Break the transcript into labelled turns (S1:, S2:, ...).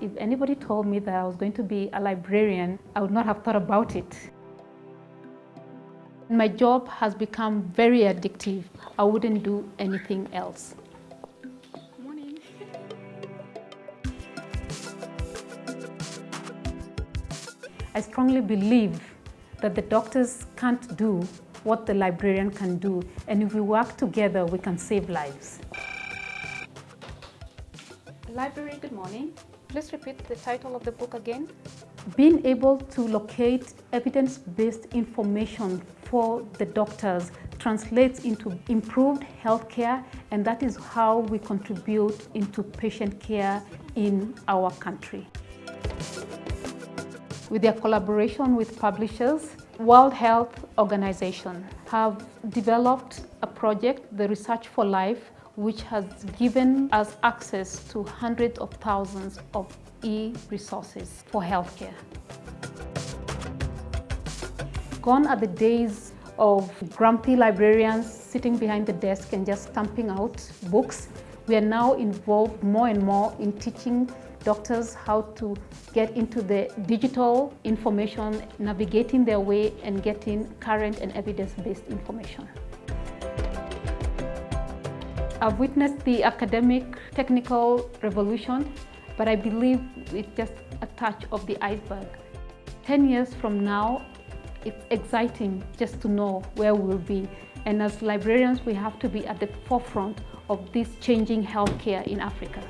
S1: If anybody told me that I was going to be a librarian, I would not have thought about it. My job has become very addictive. I wouldn't do anything else.
S2: Morning.
S1: I strongly believe that the doctors can't do what the librarian can do, and if we work together, we can save lives.
S2: Library, good morning. Please repeat the title of the book again.
S1: Being able to locate evidence-based information for the doctors translates into improved healthcare, and that is how we contribute into patient care in our country. With their collaboration with publishers, World Health Organization have developed a project, the Research for Life, which has given us access to hundreds of thousands of e-resources for healthcare. Gone are the days of grumpy librarians sitting behind the desk and just stamping out books. We are now involved more and more in teaching doctors how to get into the digital information, navigating their way and getting current and evidence-based information. I've witnessed the academic technical revolution, but I believe it's just a touch of the iceberg. 10 years from now, it's exciting just to know where we'll be. And as librarians, we have to be at the forefront of this changing healthcare in Africa.